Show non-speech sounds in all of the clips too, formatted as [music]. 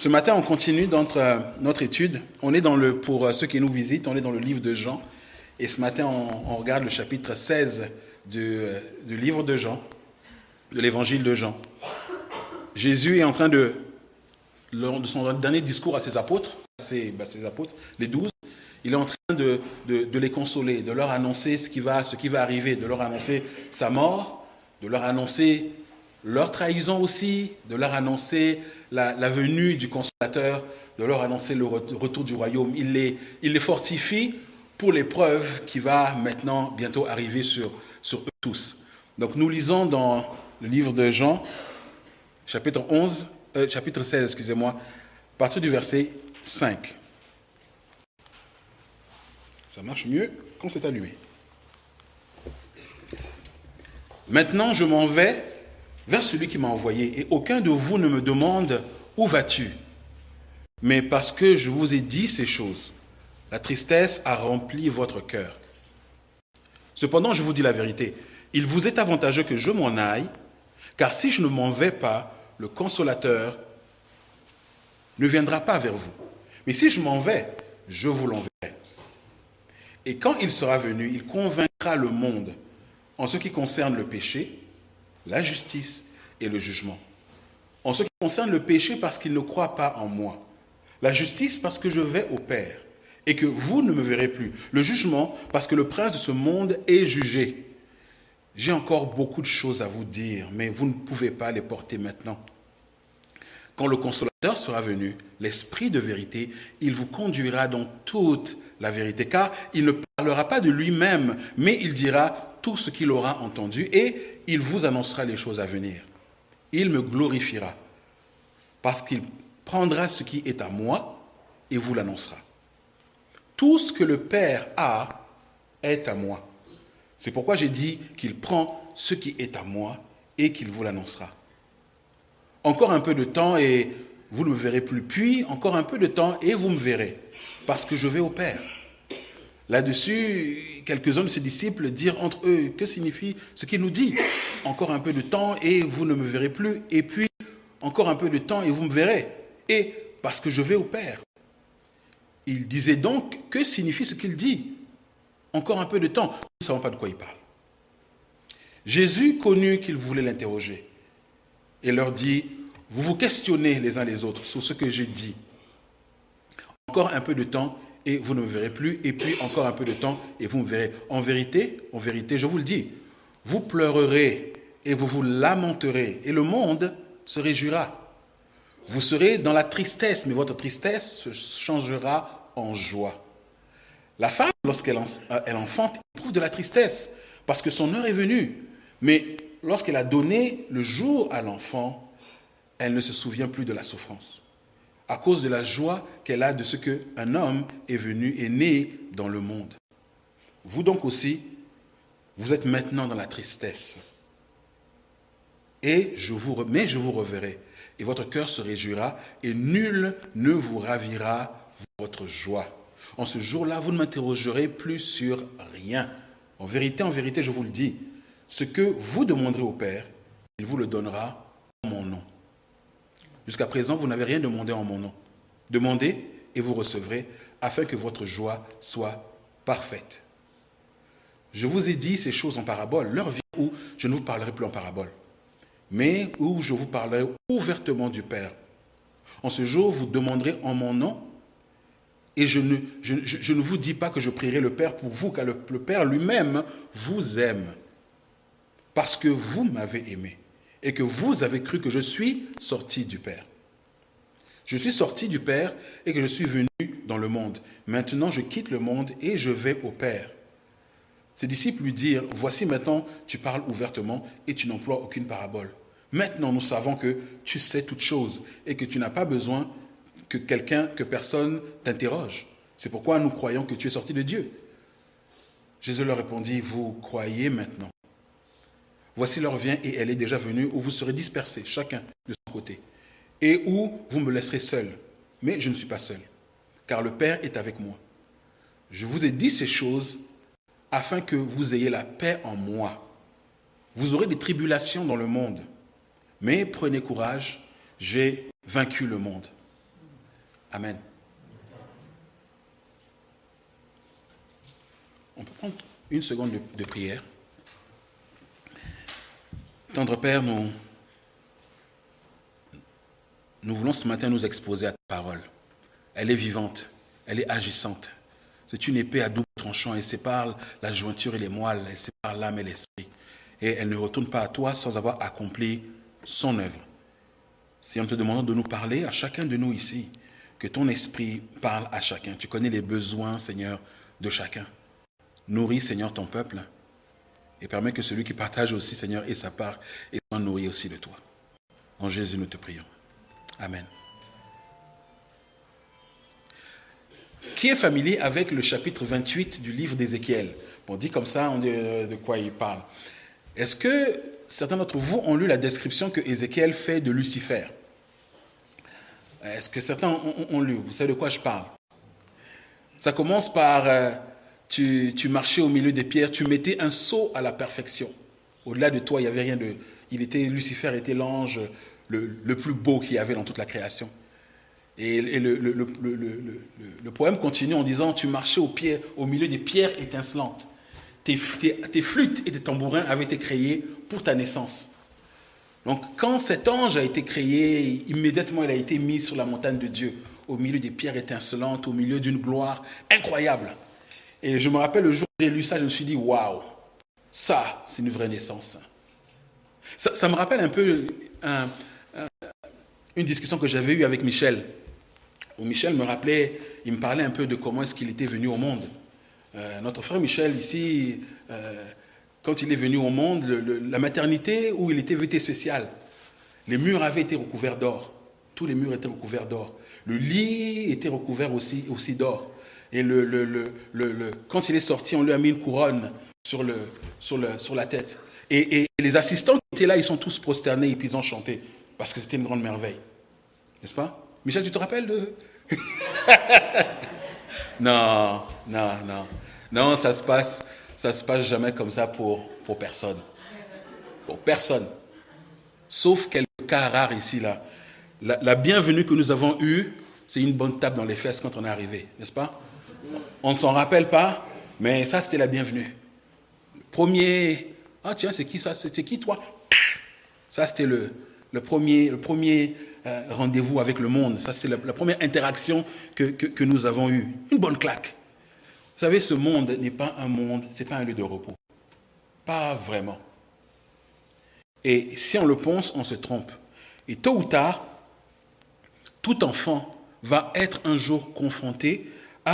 Ce matin, on continue notre, euh, notre étude. On est dans le, pour euh, ceux qui nous visitent, on est dans le livre de Jean. Et ce matin, on, regarde le chapitre 16 du, euh, du livre de Jean, de l'évangile de Jean. Jésus est en train de, lors de son dernier discours à ses apôtres, ses, ses apôtres, les douze, il est en train de, de, de, les consoler, de leur annoncer ce qui, va, ce qui va arriver, de leur annoncer sa mort, de leur annoncer leur trahison aussi, de leur annoncer la, venue du consolateur, de leur annoncer le retour du royaume. Il les, fortifie pour l'épreuve qui va maintenant bientôt arriver sur, sur eux tous. Donc nous lisons dans le livre de Jean, chapitre 11, euh, chapitre 16, excusez-moi, à partir du verset 5. Ça marche mieux quand c'est allumé. Maintenant, je m'en vais vers celui qui m'a envoyé, et aucun de vous ne me demande où vas-tu? Mais parce que je vous ai dit ces choses, la tristesse a rempli votre cœur. Cependant, je vous dis la vérité, il vous est avantageux que je m'en aille, car si je ne m'en vais pas, le consolateur ne viendra pas vers vous. Mais si je m'en vais, je vous l'enverrai. Et quand il sera venu, il convaincra le monde en ce qui concerne le péché, la justice et le jugement. En ce qui concerne le péché, parce qu'il ne croit pas en moi. La justice, parce que je vais au Père et que vous ne me verrez plus. Le jugement, parce que le prince de ce monde est jugé. J'ai encore beaucoup de choses à vous dire, mais vous ne pouvez pas les porter maintenant. Quand le consolateur sera venu, l'Esprit de vérité, il vous conduira dans toute la vérité, car il ne parlera pas de lui-même, mais il dira tout ce qu'il aura entendu et il vous annoncera les choses à venir. Il me glorifiera, parce qu'il prendra ce qui est à moi et vous l'annoncera. Tout ce que le Père a est à moi. C'est pourquoi j'ai dit qu'il prend ce qui est à moi et qu'il vous l'annoncera. Encore un peu de temps et vous ne me verrez plus. Puis encore un peu de temps et vous me verrez, parce que je vais au Père. Là-dessus, quelques-uns de ses disciples dirent entre eux, que signifie ce qu'il nous dit? Encore un peu de temps et vous ne me verrez plus, et puis encore un peu de temps et vous me verrez, et parce que je vais au Père. Il disait donc, que signifie ce qu'il dit? Encore un peu de temps, nous ne savons pas de quoi il parle. Jésus connut qu'ils voulaient l'interroger et leur dit, vous vous questionnez les uns les autres sur ce que j'ai dit. Encore un peu de temps et vous ne me verrez plus, et puis encore un peu de temps et vous me verrez. En vérité, en vérité, je vous le dis, vous pleurerez et vous vous lamenterez, et le monde se réjouira. Vous serez dans la tristesse, mais votre tristesse se changera en joie. La femme, lorsqu'elle elle enfante, éprouve de la tristesse, parce que son heure est venue. Mais lorsqu'elle a donné le jour à l'enfant, elle ne se souvient plus de la souffrance à cause de la joie qu'elle a de ce qu'un homme est venu et né dans le monde. Vous donc aussi, vous êtes maintenant dans la tristesse. Et je vous, mais je vous reverrai, et votre cœur se réjouira, et nul ne vous ravira votre joie. En ce jour-là, vous ne m'interrogerez plus sur rien. En vérité, en vérité, je vous le dis, ce que vous demanderez au Père, il vous le donnera en mon nom. Jusqu'à présent, vous n'avez rien demandé en mon nom. Demandez et vous recevrez, afin que votre joie soit parfaite. Je vous ai dit ces choses en parabole. L'heure vient où je ne vous parlerai plus en parabole, mais où je vous parlerai ouvertement du Père. En ce jour, vous demanderez en mon nom, et je ne, je, ne vous dis pas que je prierai le Père pour vous, car le Père lui-même vous aime, parce que vous m'avez aimé et que vous avez cru que je suis sorti du Père. Je suis sorti du Père et que je suis venu dans le monde. Maintenant, je quitte le monde et je vais au Père. Ses disciples lui dirent, voici maintenant, tu parles ouvertement et tu n'emploies aucune parabole. Maintenant, nous savons que tu sais toutes choses et que tu n'as pas besoin que quelqu'un, que personne t'interroge. C'est pourquoi nous croyons que tu es sorti de Dieu. Jésus leur répondit, vous croyez maintenant. Voici l'heure vient et elle est déjà venue où vous serez dispersés, chacun de son côté, et où vous me laisserez seul. Mais je ne suis pas seul, car le Père est avec moi. Je vous ai dit ces choses afin que vous ayez la paix en moi. Vous aurez des tribulations dans le monde, mais prenez courage, j'ai vaincu le monde. Amen. On peut prendre une seconde de, prière. Tendre Père, nous, nous voulons ce matin nous exposer à ta parole. Elle est vivante, elle est agissante. C'est une épée à double tranchant et sépare la jointure et les moelles, elle sépare l'âme et l'esprit. Et elle ne retourne pas à toi sans avoir accompli son œuvre. Si on te demande de nous parler, à chacun de nous ici, que ton esprit parle à chacun. Tu connais les besoins, Seigneur, de chacun. Nourris, Seigneur, ton peuple et permets que celui qui partage aussi, Seigneur, ait sa part et soit nourri aussi de toi. En Jésus, nous te prions. Amen. Qui est familier avec le chapitre 28 du livre d'Ézéchiel? On dit comme ça, on dit de quoi il parle. Est-ce que certains d'entre vous ont lu la description que Ézéchiel fait de Lucifer? Est-ce que certains ont, lu? Vous savez de quoi je parle? Ça commence par euh, tu, marchais au milieu des pierres, tu mettais un saut à la perfection. Au-delà de toi, il n'y avait rien de. Il était Lucifer était l'ange le, plus beau qu'il y avait dans toute la création. Et, le, poème continue en disant Tu marchais au, au milieu des pierres étincelantes. Tes, tes, flûtes et tes tambourins avaient été créés pour ta naissance. Donc, quand cet ange a été créé, immédiatement il a été mis sur la montagne de Dieu, au milieu des pierres étincelantes, au milieu d'une gloire incroyable. Et je me rappelle le jour où j'ai lu ça, je me suis dit Waouh, ça, c'est une vraie naissance. Ça, me rappelle un peu une discussion que j'avais eue avec Michel, où Michel me rappelait, il me parlait un peu de comment est-ce qu'il était venu au monde. Euh, notre frère Michel, ici, euh, quand il est venu au monde, la maternité où il était vêtu spécial, les murs avaient été recouverts d'or. Tous les murs étaient recouverts d'or. Le lit était recouvert aussi, aussi d'or. Et le, le, quand il est sorti, on lui a mis une couronne sur, le, sur, le, sur la tête. Et, et, les assistants qui étaient là, ils sont tous prosternés et puis ils ont chanté. Parce que c'était une grande merveille. N'est-ce pas? Michel, tu te rappelles de... [laughs] non, non, non. Non, ça se passe, ça se passe jamais comme ça pour, pour personne. Pour personne. Sauf quelques cas rares ici, là. La, bienvenue que nous avons eue, c'est une bonne tape dans les fesses quand on est arrivé, n'est-ce pas? On ne s'en rappelle pas, mais ça, c'était la bienvenue. premier, ah tiens, c'est qui ça? C'est qui toi? Ça, c'était le, le premier, le premier euh, rendez-vous avec le monde. Ça, c'était la, première interaction que, que nous avons eue. Une bonne claque. Vous savez, ce monde n'est pas un monde, ce n'est pas un lieu de repos. Pas vraiment. Et si on le pense, on se trompe. Et tôt ou tard, tout enfant va être un jour confronté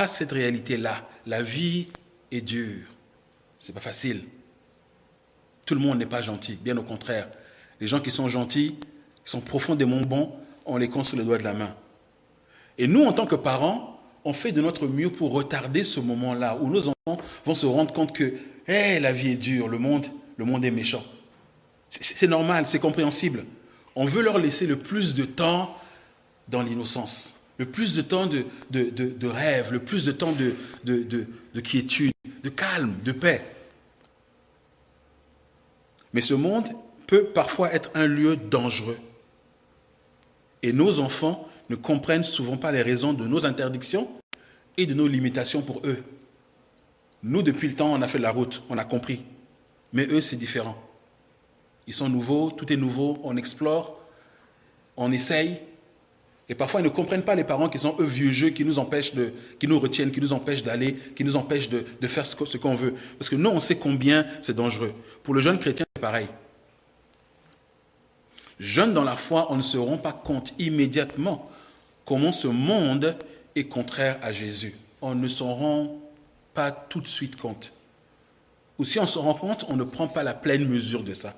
cette réalité-là. La vie est dure. Ce n'est pas facile. Tout le monde n'est pas gentil, bien au contraire. Les gens qui sont gentils, qui sont profondément bons, on les compte sur les doigts de la main. Et nous, en tant que parents, on fait de notre mieux pour retarder ce moment-là où nos enfants vont se rendre compte que la vie est dure, le monde, le monde est méchant. C'est normal, c'est compréhensible. On veut leur laisser le plus de temps dans l'innocence, le plus de temps de, rêve, le plus de temps de, de quiétude, de calme, de paix. Mais ce monde peut parfois être un lieu dangereux. Et nos enfants ne comprennent souvent pas les raisons de nos interdictions et de nos limitations pour eux. Nous, depuis le temps, on a fait la route, on a compris. Mais eux, c'est différent. Ils sont nouveaux, tout est nouveau, on explore, on essaye. Et parfois, ils ne comprennent pas les parents qui sont eux vieux jeux, qui nous empêchent de, qui nous retiennent, qui nous empêchent d'aller, qui nous empêchent de, faire ce qu'on veut. Parce que nous, on sait combien c'est dangereux. Pour le jeune chrétien, c'est pareil. Jeune dans la foi, on ne se rend pas compte immédiatement comment ce monde est contraire à Jésus. On ne s'en rend pas tout de suite compte. Ou si on s'en rend compte, on ne prend pas la pleine mesure de ça.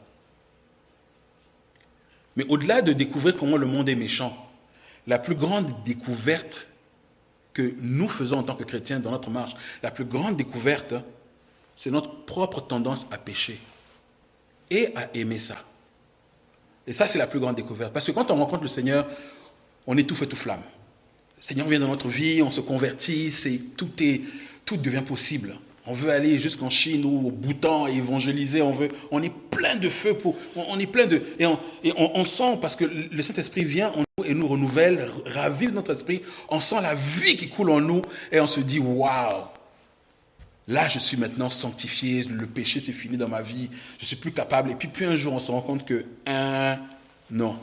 Mais au-delà de découvrir comment le monde est méchant, la plus grande découverte que nous faisons en tant que chrétiens dans notre marche, la plus grande découverte, c'est notre propre tendance à pécher et à aimer ça. Et ça, c'est la plus grande découverte. Parce que quand on rencontre le Seigneur, on est tout fait tout flamme. Le Seigneur vient dans notre vie, on se convertit, c'est, tout, est, tout devient possible. On veut aller jusqu'en Chine ou au Bhoutan et évangéliser. On, veut, on est plein de feu. Pour, on, est plein de. Et, on, sent, parce que le Saint-Esprit vient en nous et nous renouvelle, ravive notre esprit. On sent la vie qui coule en nous et on se dit waouh. Là, je suis maintenant sanctifié, le péché c'est fini dans ma vie, je suis plus capable. Et puis, puis un jour, on se rend compte que, un, non.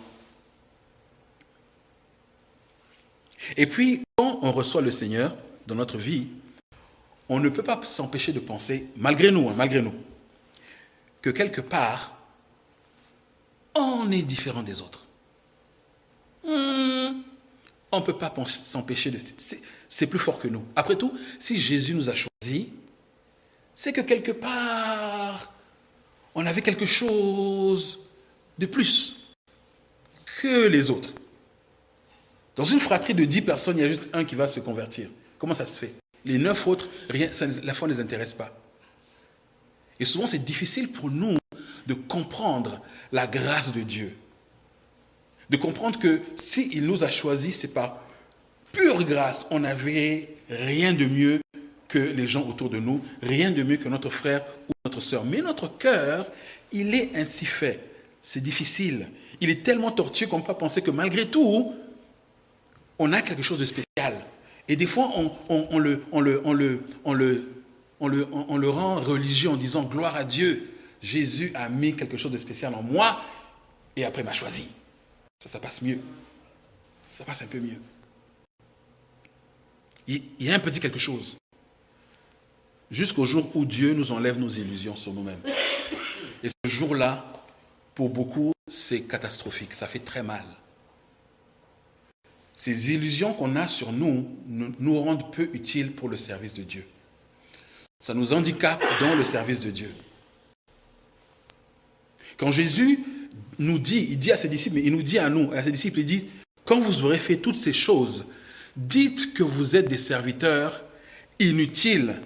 Et puis, quand on reçoit le Seigneur dans notre vie, on ne peut pas s'empêcher de penser, malgré nous, hein, malgré nous, que quelque part, on est différent des autres. Hmm. on ne peut pas s'empêcher de... C'est plus fort que nous. Après tout, si Jésus nous a choisis, c'est que quelque part, on avait quelque chose de plus que les autres. Dans une fratrie de dix personnes, il y a juste un qui va se convertir. Comment ça se fait? Les neuf autres, rien, la foi ne les intéresse pas. Et souvent, c'est difficile pour nous de comprendre la grâce de Dieu. De comprendre que s'il nous a choisis, c'est par pure grâce. On n'avait rien de mieux que les gens autour de nous, rien de mieux que notre frère ou notre soeur. Mais notre cœur, il est ainsi fait. C'est difficile. Il est tellement tortueux qu'on peut penser que malgré tout, on a quelque chose de spécial. Et des fois, on, le, rend religieux en disant gloire à Dieu. Jésus a mis quelque chose de spécial en moi et après m'a choisi. Ça, ça passe mieux. Ça passe un peu mieux. Il y a un petit quelque chose. Jusqu'au jour où Dieu nous enlève nos illusions sur nous-mêmes. Et ce jour-là, pour beaucoup, c'est catastrophique. Ça fait très mal. Ces illusions qu'on a sur nous nous rendent peu utiles pour le service de Dieu. Ça nous handicape dans le service de Dieu. Quand Jésus nous dit, il dit à ses disciples, mais il nous dit à nous, à ses disciples, il dit, quand vous aurez fait toutes ces choses, dites que vous êtes des serviteurs inutiles.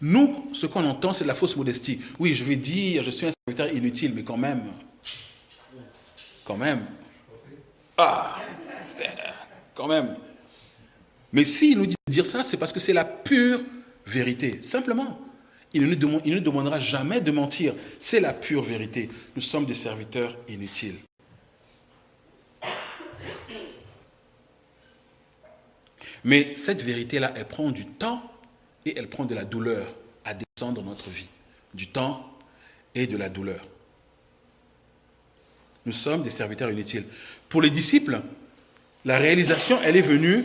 Nous, ce qu'on entend, c'est la fausse modestie. Oui, je vais dire, je suis un serviteur inutile, mais quand même, quand même, ah, quand même. Mais s'il nous dit de dire ça, c'est parce que c'est la pure vérité, simplement. Il ne, il ne demandera jamais de mentir. C'est la pure vérité. Nous sommes des serviteurs inutiles. Mais cette vérité-là, elle prend du temps et elle prend de la douleur à descendre dans notre vie. Du temps et de la douleur. Nous sommes des serviteurs inutiles. Pour les disciples, la réalisation, elle est venue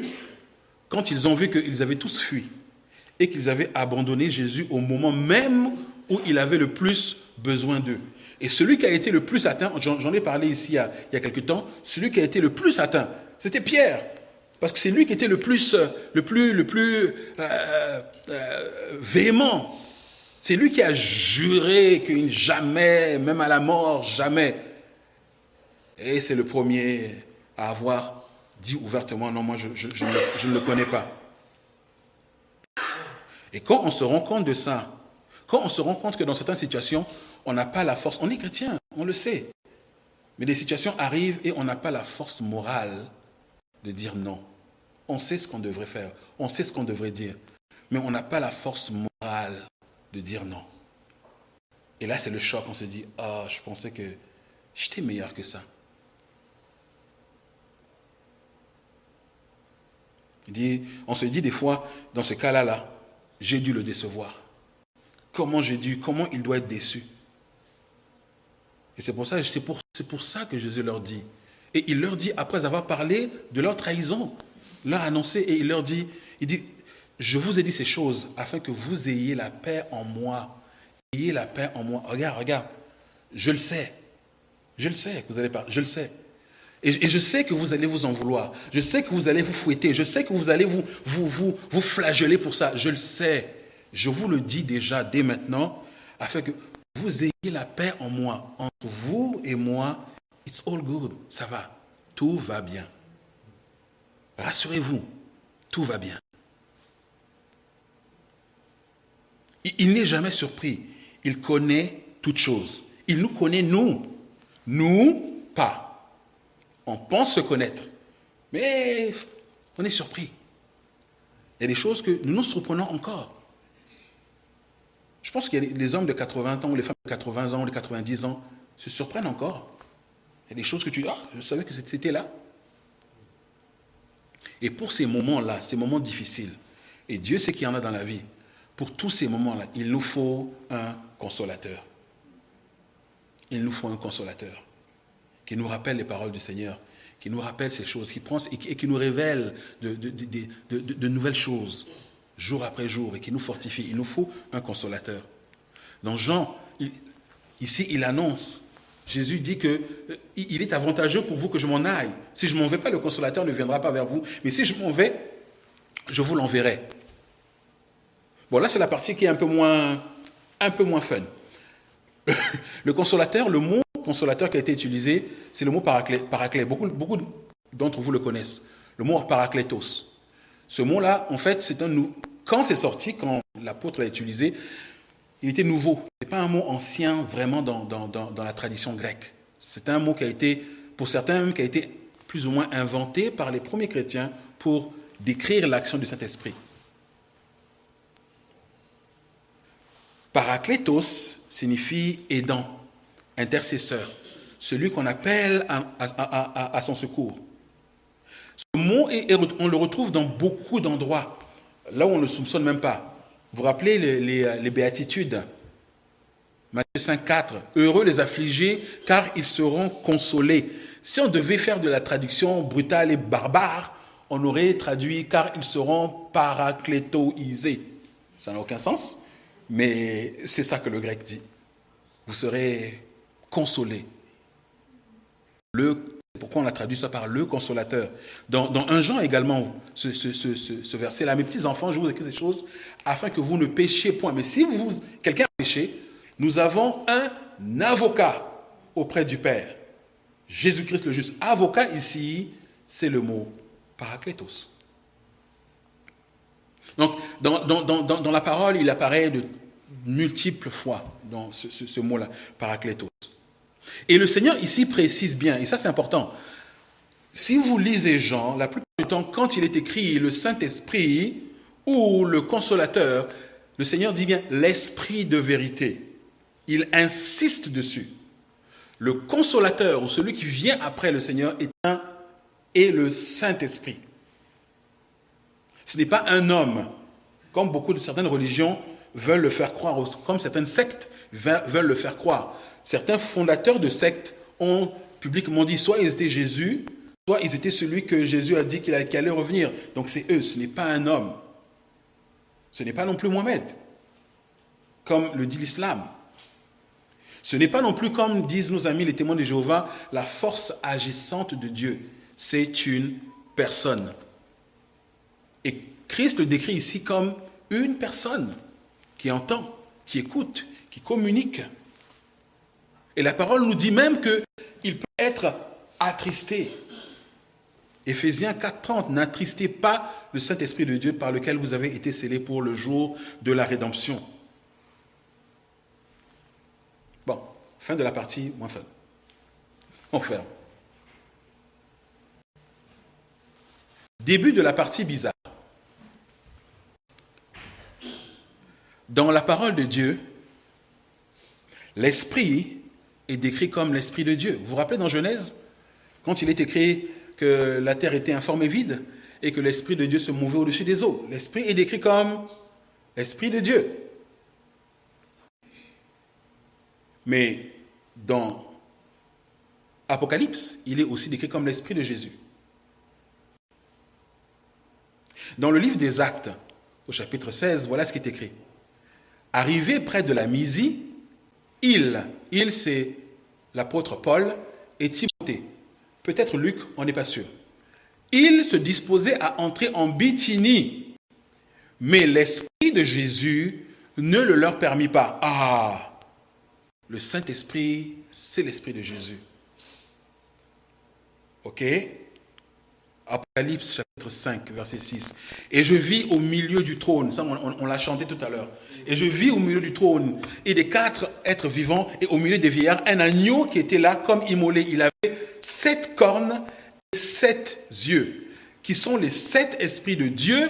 quand ils ont vu qu'ils avaient tous fui et qu'ils avaient abandonné Jésus au moment même où il avait le plus besoin d'eux. Et celui qui a été le plus atteint, j'en ai parlé ici il y, a, quelque temps, celui qui a été le plus atteint, c'était Pierre. Parce que c'est lui qui était le plus, le plus, le plus euh, euh, véhément. C'est lui qui a juré que jamais, même à la mort, jamais. Et c'est le premier à avoir dit ouvertement, non, moi je, ne le connais pas. Et quand on se rend compte de ça, quand on se rend compte que dans certaines situations, on n'a pas la force, on est chrétien, on le sait, mais des situations arrivent et on n'a pas la force morale de dire non. On sait ce qu'on devrait faire, on sait ce qu'on devrait dire, mais on n'a pas la force morale de dire non. Et là, c'est le choc, on se dit, oh, je pensais que j'étais meilleur que ça. On se dit des fois, dans ce cas-là, là, j'ai dû le décevoir. Comment j'ai dû, comment il doit être déçu. Et c'est pour ça, pour, pour ça que Jésus leur dit. Et il leur dit, après avoir parlé de leur trahison, leur annoncé, et il leur dit, il dit, je vous ai dit ces choses afin que vous ayez la paix en moi. Ayez la paix en moi. Regarde, regarde, je le sais. Je le sais que vous allez je le sais. Et, je sais que vous allez vous en vouloir. Je sais que vous allez vous fouetter. Je sais que vous allez vous, vous, vous, vous flageller pour ça. Je le sais. Je vous le dis déjà dès maintenant, afin que vous ayez la paix en moi. Entre vous et moi, it's all good. Ça va. Tout va bien. Rassurez-vous, tout va bien. Il n'est jamais surpris. Il connaît toutes choses. Il nous connaît, nous. Nous, pas on pense se connaître, mais on est surpris. Il y a des choses que nous nous surprenons encore. Je pense a les hommes de 80 ans ou les femmes de 80 ans ou de 90 ans se surprennent encore. Il y a des choses que tu dis, ah, je savais que c'était là. Et pour ces moments-là, ces moments difficiles, et Dieu sait qu'il y en a dans la vie, pour tous ces moments-là, il nous faut un consolateur. Il nous faut un consolateur qui nous rappelle les paroles du Seigneur, qui nous rappelle ces choses, qui prend et qui, nous révèle de, nouvelles choses jour après jour et qui nous fortifie. Il nous faut un consolateur. Dans Jean, ici, il annonce, Jésus dit que euh, il est avantageux pour vous que je m'en aille. Si je m'en vais pas, le consolateur ne viendra pas vers vous. Mais si je m'en vais, je vous l'enverrai. Bon, là, c'est la partie qui est un peu moins, un peu moins fun. [laughs] Le consolateur, le mot consolateur qui a été utilisé, c'est le mot paraclet. Beaucoup, d'entre vous le connaissent. Le mot paraclétos. Ce mot-là, en fait, c'est un quand c'est sorti, quand l'apôtre l'a utilisé, il était nouveau. Ce n'est pas un mot ancien vraiment dans, la tradition grecque. C'est un mot qui a été, pour certains qui a été plus ou moins inventé par les premiers chrétiens pour décrire l'action du Saint-Esprit. Paraclétos signifie aidant, intercesseur, celui qu'on appelle à, son secours. Ce mot, on le retrouve dans beaucoup d'endroits, là où on ne le soupçonne même pas. Vous vous rappelez les, béatitudes? Matthieu 5, 4. Heureux les affligés, car ils seront consolés. Si on devait faire de la traduction brutale et barbare, on aurait traduit car ils seront paraclétoisés. Ça n'a aucun sens, mais c'est ça que le grec dit. Vous serez consolés. Le, pourquoi on a traduit ça par le consolateur dans, un Jean également, ce, verset-là, mes petits enfants, je vous écris ces choses afin que vous ne péchiez point. Mais si vous, quelqu'un péché, nous avons un avocat auprès du Père. Jésus-Christ le juste. Avocat ici, c'est le mot paraclétos. Donc, dans, la parole, il apparaît de multiples fois dans ce, ce mot-là, paraclétos. Et le Seigneur ici précise bien, et ça c'est important, si vous lisez Jean, la plupart du temps, quand il est écrit le Saint-Esprit ou le Consolateur, le Seigneur dit bien l'Esprit de vérité. Il insiste dessus. Le Consolateur ou celui qui vient après le Seigneur est un et le Saint-Esprit. Ce n'est pas un homme, comme beaucoup de certaines religions veulent le faire croire, comme certaines sectes veulent le faire croire certains fondateurs de sectes ont publiquement dit soit ils étaient Jésus, soit ils étaient celui que Jésus a dit qu'il allait revenir. Donc c'est eux, ce n'est pas un homme. Ce n'est pas non plus Mohamed, comme le dit l'islam. Ce n'est pas non plus comme disent nos amis les témoins de Jéhovah, la force agissante de Dieu. C'est une personne. Et Christ le décrit ici comme une personne qui entend, qui écoute, qui communique. Et la parole nous dit même qu'il peut être attristé. Éphésiens 4.30, n'attristez pas le Saint-Esprit de Dieu par lequel vous avez été scellés pour le jour de la rédemption. Bon, fin de la partie moins fun. On ferme. Début de la partie bizarre. Dans la parole de Dieu, l'Esprit est décrit comme l'Esprit de Dieu. Vous vous rappelez dans Genèse, quand il est écrit que la terre était informe et vide et que l'Esprit de Dieu se mouvait au-dessus des eaux. L'Esprit est décrit comme l'Esprit de Dieu. Mais dans Apocalypse, il est aussi décrit comme l'Esprit de Jésus. Dans le livre des Actes, au chapitre 16, voilà ce qui est écrit. Arrivé près de la Mysie, il, il c'est l'apôtre Paul et Timothée. Peut-être Luc, on n'est pas sûr. Il se disposait à entrer en Bithynie, mais l'Esprit de Jésus ne le leur permit pas. Ah, le Saint-Esprit, c'est l'Esprit de Jésus. Ok? Apocalypse chapitre 5, verset 6. Et je vis au milieu du trône, ça on l'a chanté tout à l'heure. Et je vis au milieu du trône et des quatre êtres vivants et au milieu des vieillards un agneau qui était là comme immolé. Il avait sept cornes et sept yeux, qui sont les sept esprits de Dieu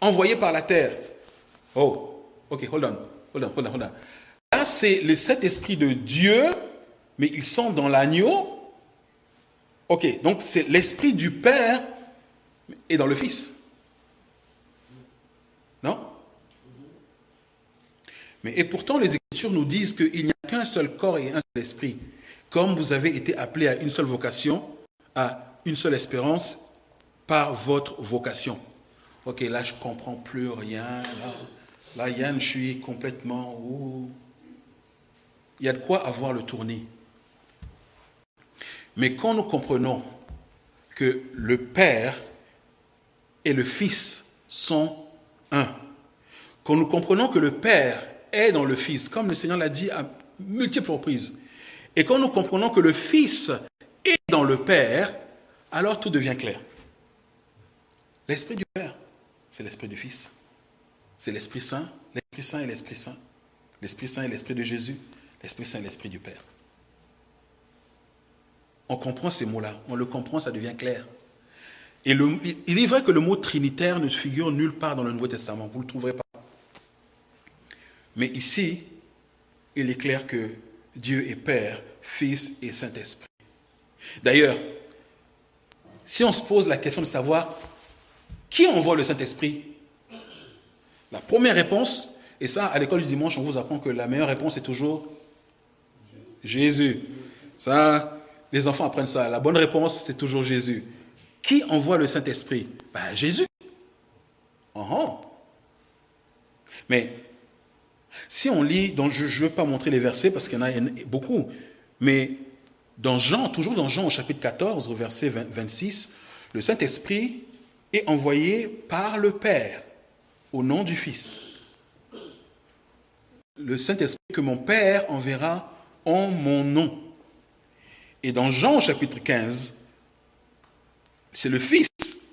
envoyés par la terre. Oh, ok, hold on, hold on, hold on, hold on. Là, c'est les sept esprits de Dieu, mais ils sont dans l'agneau. Ok, donc c'est l'esprit du Père est dans le Fils. Non? Et pourtant, les Écritures nous disent qu'il n'y a qu'un seul corps et un seul esprit. Comme vous avez été appelés à une seule vocation, à une seule espérance par votre vocation. Ok, là, je ne comprends plus rien. Là, Yann, je suis complètement... Il y a de quoi avoir le tournis. Mais quand nous comprenons que le Père et le Fils sont un, quand nous comprenons que le Père est dans le Fils, comme le Seigneur l'a dit à multiples reprises, et quand nous comprenons que le Fils est dans le Père, alors tout devient clair. L'Esprit du Père, c'est l'Esprit du Fils. C'est l'Esprit Saint, l'Esprit Saint et l'Esprit Saint. L'Esprit Saint et l'Esprit de Jésus, l'Esprit Saint et l'Esprit du Père. On comprend ces mots-là, on le comprend, ça devient clair. Et il est vrai que le mot trinitaire ne figure nulle part dans le Nouveau Testament, vous ne le trouverez pas. Mais ici, il est clair que Dieu est Père, Fils et Saint-Esprit. D'ailleurs, si on se pose la question de savoir qui envoie le Saint-Esprit, la première réponse, et ça, à l'école du dimanche, on vous apprend que la meilleure réponse est toujours Jésus. Ça, les enfants apprennent ça. La bonne réponse, c'est toujours Jésus. Qui envoie le Saint-Esprit? Ben, Jésus. Uh Mais si on lit, donc je ne vais pas montrer les versets parce qu'il y en a beaucoup, mais dans Jean, toujours dans Jean au chapitre 14, verset 26, le Saint-Esprit est envoyé par le Père au nom du Fils. Le Saint-Esprit que mon Père enverra en mon nom. Et dans Jean au chapitre 15, c'est le Fils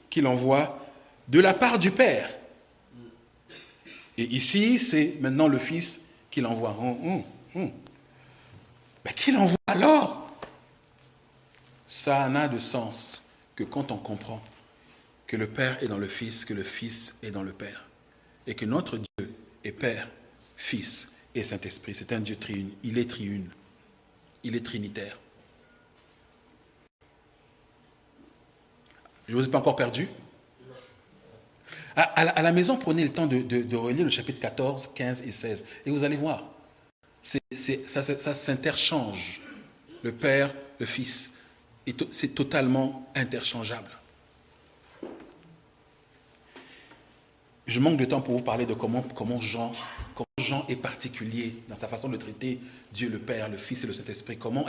qui l'envoie de la part du Père. Et ici, c'est maintenant le Fils qui l'envoie. Hum, hum, hum. Mais qui l'envoie alors? Ça n'a de sens que quand on comprend que le Père est dans le Fils, que le Fils est dans le Père. Et que notre Dieu est Père, Fils et Saint-Esprit. C'est un Dieu triune. Il est triune. Il est trinitaire. Je ne vous ai pas encore perdu? À, la maison, prenez le temps de, relire le chapitre 14, 15 et 16. Et vous allez voir, ça, s'interchange. Le Père, le Fils. C'est totalement interchangeable. Je manque de temps pour vous parler de comment, comment, Jean, comment Jean est particulier dans sa façon de traiter Dieu le Père, le Fils et le Saint-Esprit. Comment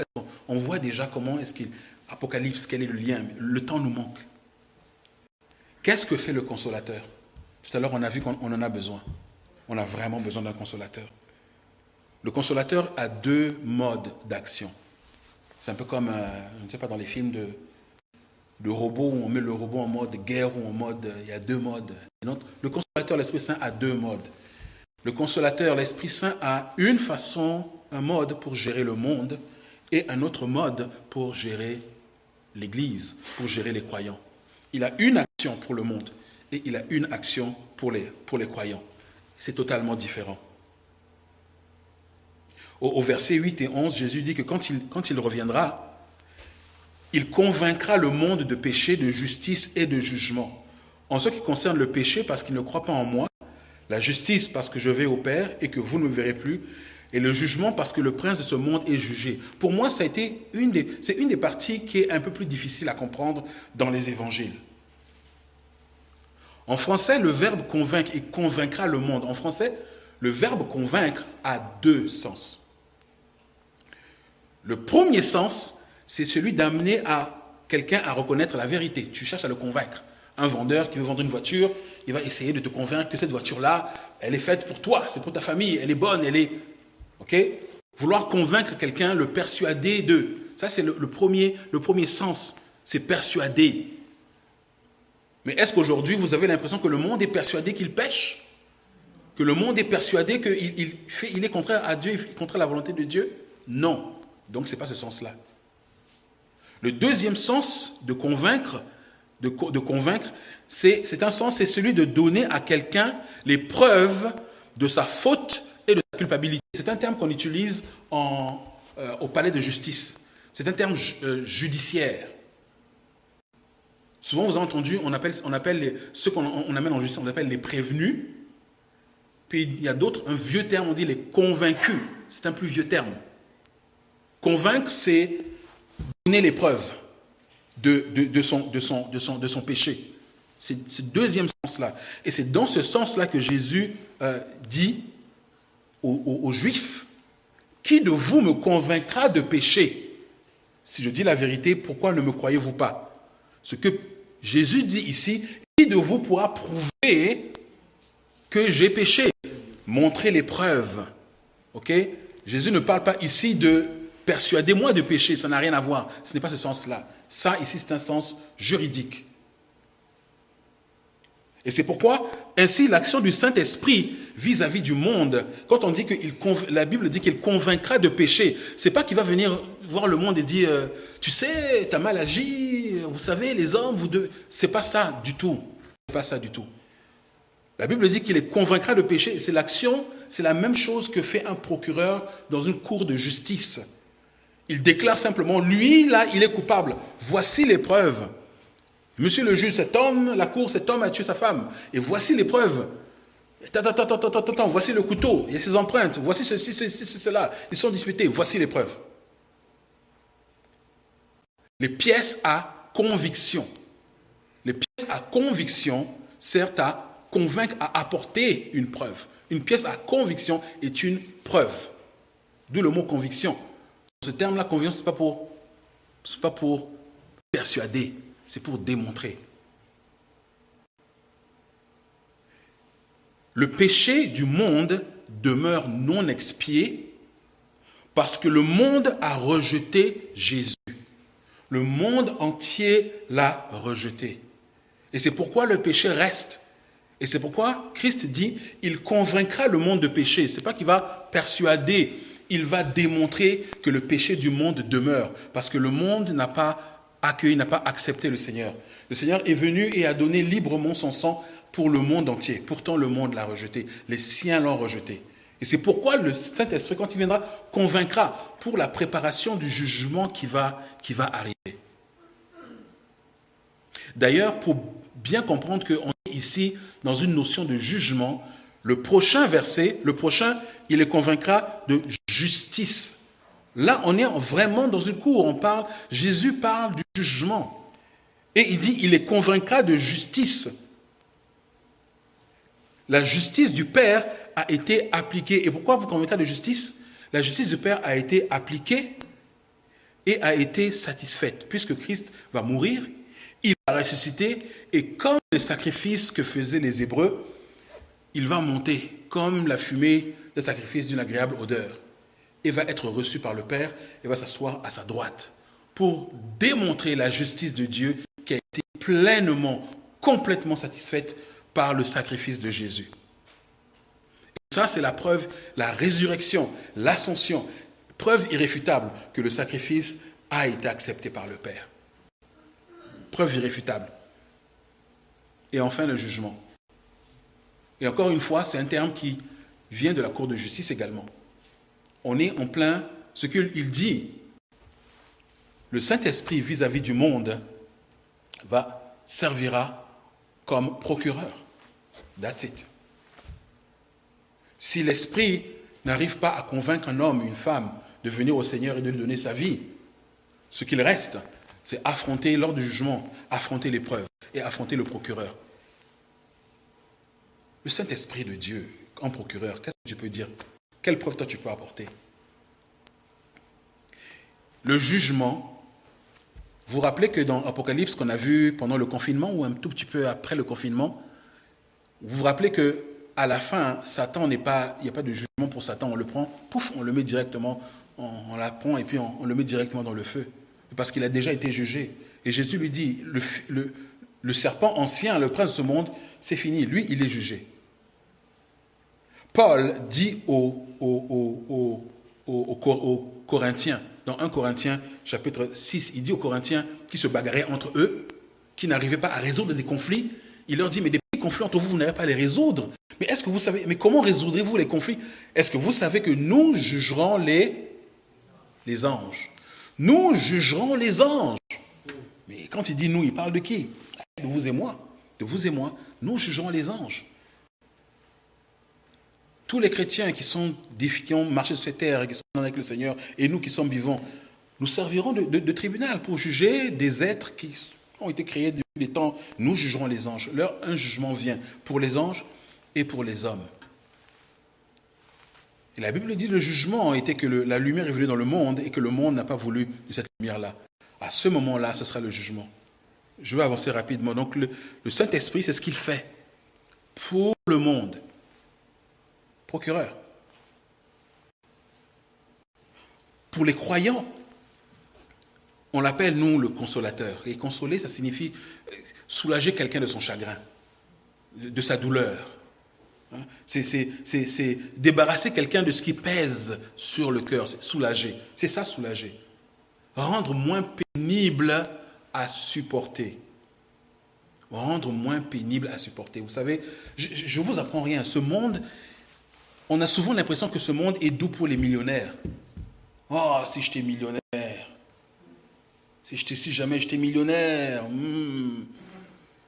on voit déjà comment est-ce qu'il Apocalypse, quel est le lien Le temps nous manque. Qu'est-ce que fait le consolateur? Tout à l'heure, on a vu qu'on en a besoin. On a vraiment besoin d'un consolateur. Le consolateur a deux modes d'action. C'est un peu comme, euh, je ne sais pas, dans les films de, de robots où on met le robot en mode guerre ou en mode. Il y a deux modes. Le consolateur, l'Esprit Saint, a deux modes. Le consolateur, l'Esprit Saint, a une façon, un mode pour gérer le monde et un autre mode pour gérer l'Église, pour gérer les croyants. Il a une action pour le monde et il a une action pour les, pour les croyants. C'est totalement différent. Au, verset 8 et 11, Jésus dit que quand il, quand il reviendra, il convaincra le monde de péché, de justice et de jugement. En ce qui concerne le péché, parce qu'il ne croit pas en moi, la justice, parce que je vais au Père et que vous ne me verrez plus, et le jugement, parce que le prince de ce monde est jugé. Pour moi, c'est une des parties qui est un peu plus difficile à comprendre dans les évangiles. En français, le verbe convaincre et convaincra le monde. En français, le verbe convaincre a deux sens. Le premier sens, c'est celui d'amener à quelqu'un à reconnaître la vérité. Tu cherches à le convaincre. Un vendeur qui veut vendre une voiture, il va essayer de te convaincre que cette voiture-là, elle est faite pour toi, c'est pour ta famille, elle est bonne, elle est... OK? Vouloir convaincre quelqu'un, le persuader de... Ça, c'est le, premier, le premier sens, c'est persuader. Mais est-ce qu'aujourd'hui, vous avez l'impression que le monde est persuadé qu'il pêche? Que le monde est persuadé qu'il il est contraire à Dieu, il est contraire à la volonté de Dieu? Non. Donc, ce n'est pas ce sens-là. Le deuxième sens de convaincre, de, convaincre, c'est un sens, c'est celui de donner à quelqu'un les preuves de sa faute et de sa culpabilité. C'est un terme qu'on utilise euh, au palais de justice. C'est un terme euh, judiciaire. Souvent, vous avez entendu, on appelle, ceux qu'on on amène en justice, on appelle les prévenus. Puis il y a d'autres, un vieux terme, on dit les convaincus. C'est un plus vieux terme. Convaincre, c'est donner les preuves de, son, péché. C'est ce deuxième sens-là. Et c'est dans ce sens-là que Jésus euh, dit aux, Juifs, qui de vous me convaincra de péché? Si je dis la vérité, pourquoi ne me croyez-vous pas? Jésus dit ici, qui de vous pourra prouver que j'ai péché? Montrer les preuves. Ok? Jésus ne parle pas ici de persuadez-moi de péché, ça n'a rien à voir. Ce n'est pas ce sens-là. Ça, ici, c'est un sens juridique. Et c'est pourquoi, ainsi, l'action du Saint-Esprit vis-à-vis du monde, quand on dit que la Bible dit qu'il convaincra de péché, c'est pas qu'il va venir voir le monde et dire, euh, tu sais, tu as mal agi, vous savez, les hommes, vous deux. C'est pas ça du tout. C'est pas ça du tout. La Bible dit qu'il les convaincra de péché. C'est l'action, c'est la même chose que fait un procureur dans une cour de justice. Il déclare simplement, lui, là, il est coupable. Voici les preuves. Monsieur le juge, cet homme, la cour, cet homme a tué sa femme. Et voici les preuves. voici le couteau, il y a ses empreintes, voici ceci, ceci, cela. Ils sont disputés, voici les preuves. Les pièces à conviction. Les pièces à conviction servent à convaincre, à apporter une preuve. Une pièce à conviction est une preuve. D'où le mot conviction. Ce terme-là, conviction, ce n'est pas, pour, pas pour persuader, c'est pour démontrer. Le péché du monde demeure non expié parce que le monde a rejeté Jésus. Le monde entier l'a rejeté. Et c'est pourquoi le péché reste. Et c'est pourquoi Christ dit, il convaincra le monde de péché. Ce n'est pas qu'il va persuader, il va démontrer que le péché du monde demeure. Parce que le monde n'a pas accueilli, n'a pas accepté le Seigneur. Le Seigneur est venu et a donné librement son sang pour le monde entier. Pourtant, le monde l'a rejeté. Les siens l'ont rejeté. Et c'est pourquoi le Saint-Esprit, quand il viendra, convaincra pour la préparation du jugement qui va, qui va arriver. D'ailleurs, pour bien comprendre qu'on est ici dans une notion de jugement, le prochain verset, le prochain, il les convaincra de justice. Là, on est vraiment dans une cour. On parle, Jésus parle du jugement. Et il dit, il les convaincra de justice. La justice du Père a été appliquée. Et pourquoi vous convaincra de justice? La justice du Père a été appliquée et a été satisfaite. Puisque Christ va mourir, il va ressusciter, et comme les sacrifices que faisaient les Hébreux, il va monter comme la fumée des sacrifices d'une agréable odeur et va être reçu par le Père et va s'asseoir à sa droite pour démontrer la justice de Dieu qui a été pleinement, complètement satisfaite par le sacrifice de Jésus. Ça, c'est la preuve, la résurrection, l'ascension, preuve irréfutable que le sacrifice a été accepté par le Père. Preuve irréfutable. Et enfin, le jugement. Et encore une fois, c'est un terme qui vient de la Cour de justice également on est en plein ce qu'il dit. Le Saint-Esprit vis-à-vis du monde va servira comme procureur. That's it. Si l'Esprit n'arrive pas à convaincre un homme, une femme, de venir au Seigneur et de lui donner sa vie, ce qu'il reste, c'est affronter lors du jugement, affronter l'épreuve et affronter le procureur. Le Saint-Esprit de Dieu en procureur, qu'est-ce que tu peux dire? Quelle preuve toi tu peux apporter? Le jugement. Vous vous rappelez que dans Apocalypse qu'on a vu pendant le confinement ou un tout petit peu après le confinement, vous vous rappelez que à la fin, Satan n'est pas, il n'y a pas de jugement pour Satan. On le prend, pouf, on le met directement, on, la prend et puis on, le met directement dans le feu, parce qu'il a déjà été jugé. Et Jésus lui dit, le, serpent ancien, le prince de ce monde, c'est fini. Lui, il est jugé. Paul dit aux, Corinthiens, dans 1 Corinthiens chapitre 6, il dit aux Corinthiens qui se bagarraient entre eux, qui n'arrivaient pas à résoudre des conflits, il leur dit, mais des entre vous, vous n'avez pas les résoudre. Mais est-ce que vous savez, mais comment résoudrez-vous les conflits? Est-ce que vous savez que nous jugerons les, les anges? Nous jugerons les anges. Mais quand il dit nous, il parle de qui? De vous et moi, de vous et moi, nous jugerons les anges. Tous les chrétiens qui, sont, qui ont marché sur cette terre qui sont avec le Seigneur, et nous qui sommes vivants, nous servirons de, tribunal pour juger des êtres qui ont été créés depuis les temps. Nous jugerons les anges. Leur, un jugement vient pour les anges et pour les hommes. Et la Bible dit le jugement était que la lumière est venue dans le monde et que le monde n'a pas voulu de cette lumière-là. À ce moment-là, ce sera le jugement. Je vais avancer rapidement. Donc le Saint-Esprit, c'est ce qu'il fait pour le monde. Procureur. Pour les croyants, on l'appelle, nous, le consolateur. Et consoler, ça signifie soulager quelqu'un de son chagrin, de sa douleur. Hein? C'est débarrasser quelqu'un de ce qui pèse sur le cœur, soulager. C'est ça, soulager. Rendre moins pénible à supporter. Rendre moins pénible à supporter. Vous savez, je ne vous apprends rien. Ce monde, on a souvent l'impression que ce monde est doux pour les millionnaires. Oh, si j'étais millionnaire. Si, si jamais j'étais millionnaire. Hmm.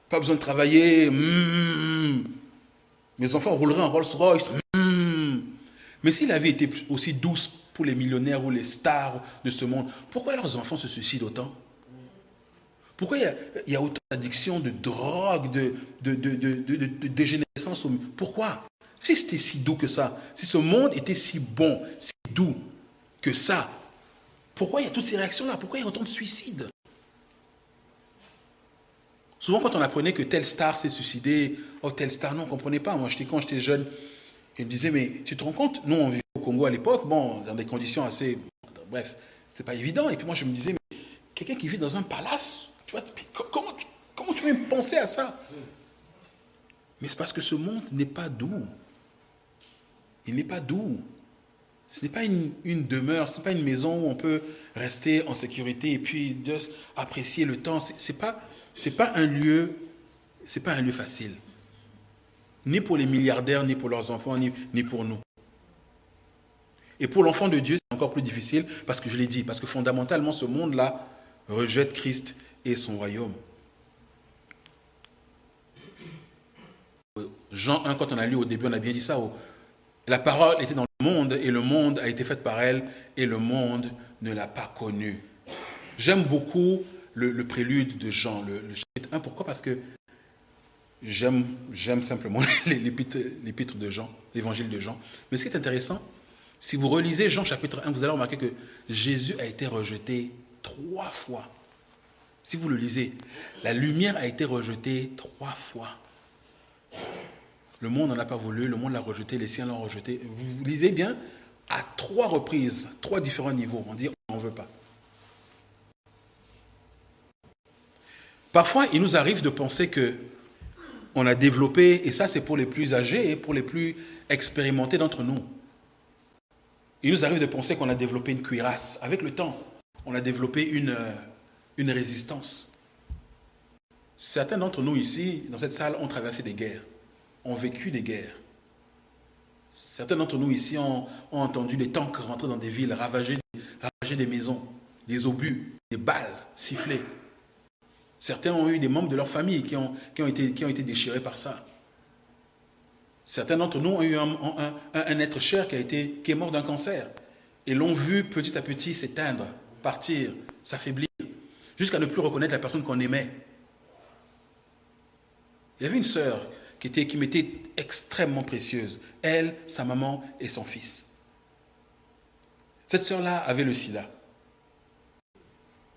pas besoin de travailler. Hmm. Mes enfants rouleraient en Rolls-Royce. Hmm. Mais si la vie était aussi douce pour les millionnaires ou les stars de ce monde, pourquoi leurs enfants se suicident autant? Pourquoi il y, a, autant d'addiction, de drogue, de, dégénérescence Pourquoi? Si c'était si doux que ça, si ce monde était si bon, si doux que ça, pourquoi il y a toutes ces réactions-là? Pourquoi il y a autant de suicides? Souvent, quand on apprenait que telle star s'est suicidée, oh, telle star, non, on ne comprenait pas. Moi, quand j'étais jeune, il me disait, mais tu te rends compte? Nous, on vivait au Congo à l'époque, bon, dans des conditions assez. Bref, c'est pas évident. Et puis moi, je me disais, mais quelqu'un qui vit dans un palace, tu vois, comment, comment tu veux me penser à ça? Mais c'est parce que ce monde n'est pas doux. Il n'est pas doux. Ce n'est pas une, demeure, ce n'est pas une maison où on peut rester en sécurité et puis apprécier le temps. Ce n'est pas, un lieu, pas un lieu facile. Ni pour les milliardaires, ni pour leurs enfants, ni, ni pour nous. Et pour l'enfant de Dieu, c'est encore plus difficile parce que je l'ai dit, parce que fondamentalement, ce monde-là rejette Christ et son royaume. Jean 1, quand on a lu au début, on a bien dit ça. La parole était dans le monde et le monde a été fait par elle et le monde ne l'a pas connue. J'aime beaucoup le, prélude de Jean, le, chapitre 1. Pourquoi? Parce que j'aime simplement [laughs] l'épître de Jean, l'évangile de Jean. Mais ce qui est intéressant, si vous relisez Jean chapitre 1, vous allez remarquer que Jésus a été rejeté trois fois. Si vous le lisez, la lumière a été rejetée trois fois. Le monde n'en a pas voulu, le monde l'a rejeté, les siens l'ont rejeté. Vous lisez bien, à trois reprises, trois différents niveaux, on dit on n'en veut pas. Parfois, il nous arrive de penser que on a développé, et ça c'est pour les plus âgés et pour les plus expérimentés d'entre nous. Il nous arrive de penser qu'on a développé une cuirasse. Avec le temps, on a développé une, euh, une résistance. Certains d'entre nous ici, dans cette salle, ont traversé des guerres, ont vécu des guerres. Certains d'entre nous ici ont, entendu des tanks rentrer dans des villes, ravager, des maisons, des obus, des balles siffler. Certains ont eu des membres de leur famille qui ont, été, déchirés par ça. Certains d'entre nous ont eu un, être cher qui, qui est mort d'un cancer et l'ont vu petit à petit s'éteindre, partir, s'affaiblir, jusqu'à ne plus reconnaître la personne qu'on aimait. Il y avait une sœur qui, était, qui m'était extrêmement précieuse, elle, sa maman et son fils. Cette sœur-là avait le sida.